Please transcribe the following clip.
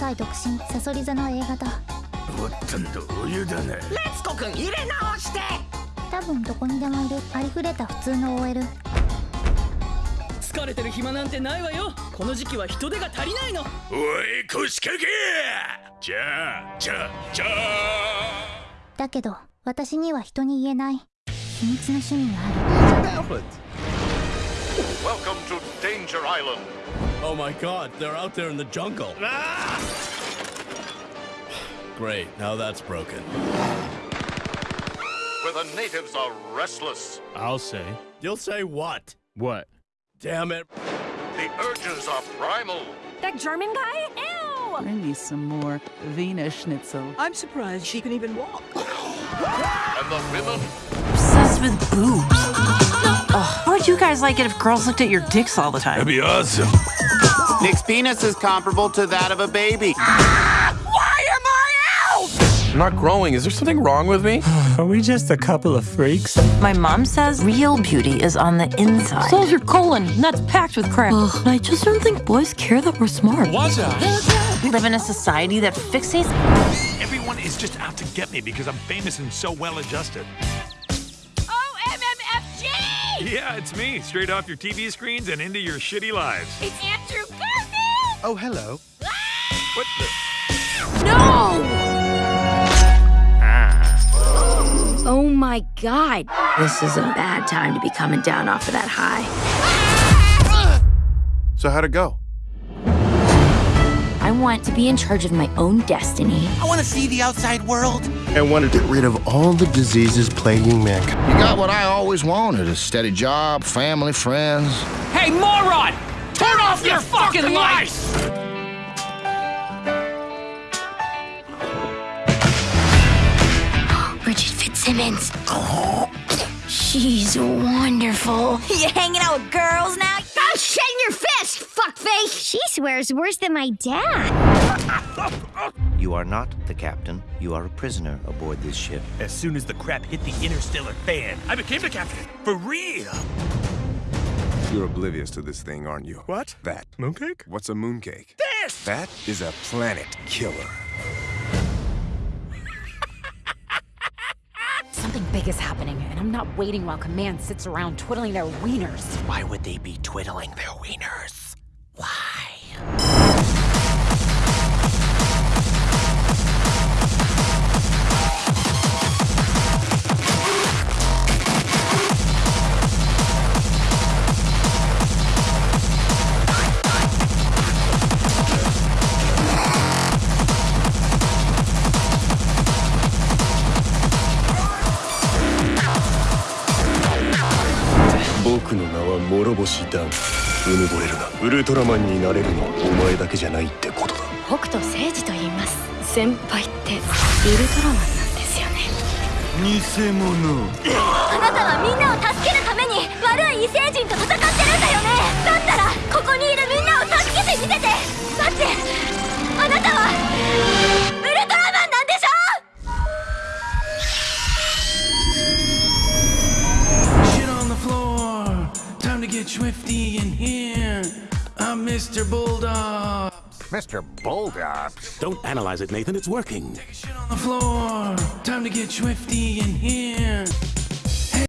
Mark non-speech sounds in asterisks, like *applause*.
歳独身サソリ座の映画だ。おっとんどお湯だね。レツコ君入れ直して。多分どこにでもいる。ありふれた普通の OL 疲れてる暇なんてないわよ。この時期は人手が足りないの。おい腰掛けじゃあじゃあじゃあ。だけど私には人に言えない。秘密の趣味がある。Welcome to Danger Island. Oh my god, they're out there in the jungle. Ah! Great, now that's broken. Where the natives are restless. I'll say. You'll say what? What? Damn it. The urges are primal. That German guy? Ew! Bring me some more Wiener Schnitzel. I'm surprised she can even walk And the women Obsessed with boobs. Ugh, how would you guys like it if girls looked at your dicks all the time? That'd be awesome Nick's penis is comparable to that of a baby. Ah, *gasps* why am I'm not growing. Is there something wrong with me? *sighs* Are we just a couple of freaks? My mom says real beauty is on the inside. So's your colon, and that's packed with crap. Ugh, I just don't think boys care that we're smart. What's that? We live in a society that fixates. Everyone is just out to get me because I'm famous and so well adjusted. OMMFG! Yeah, it's me, straight off your TV screens and into your shitty lives. It's Andrew Garfield! Oh, hello. Ah! What the? No! Ah. Oh my god. This is a bad time to be coming down off of that high. So how'd it go? I want to be in charge of my own destiny. I want to see the outside world. I want to get rid of all the diseases plaguing mankind. You got what I always wanted a steady job, family, friends. Hey moron! Turn off your fucking lights! Bridget Fitzsimmons. She's wonderful. You hanging out with girls now? Swears worse than my dad. You are not the captain. You are a prisoner aboard this ship. As soon as the crap hit the interstellar fan, I became the captain. For real. You're oblivious to this thing, aren't you? What? That. Mooncake? What's a mooncake? This! That is a planet killer. Something big is happening, and I'm not waiting while Command sits around twiddling their wieners. Why would they be twiddling their wieners? Why? 僕の名は諸星ダンうぬぼれるなウルトラマンになれるのはお前だけじゃないってことだ北斗星司と言います。先輩ってウルトラマンなんですよね。偽物あなたはみんなを助けるために悪い異星人 swifty in here. Uh, I'm Mr. Bulldog. Mr. Bulldogs. Don't analyze it, Nathan. It's working. On the floor. Time to get swifty in here.